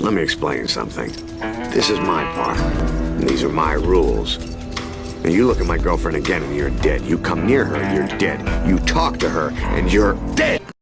Let me explain something. This is my part. And these are my rules. And you look at my girlfriend again and you're dead. You come near her, you're dead. You talk to her and you're dead.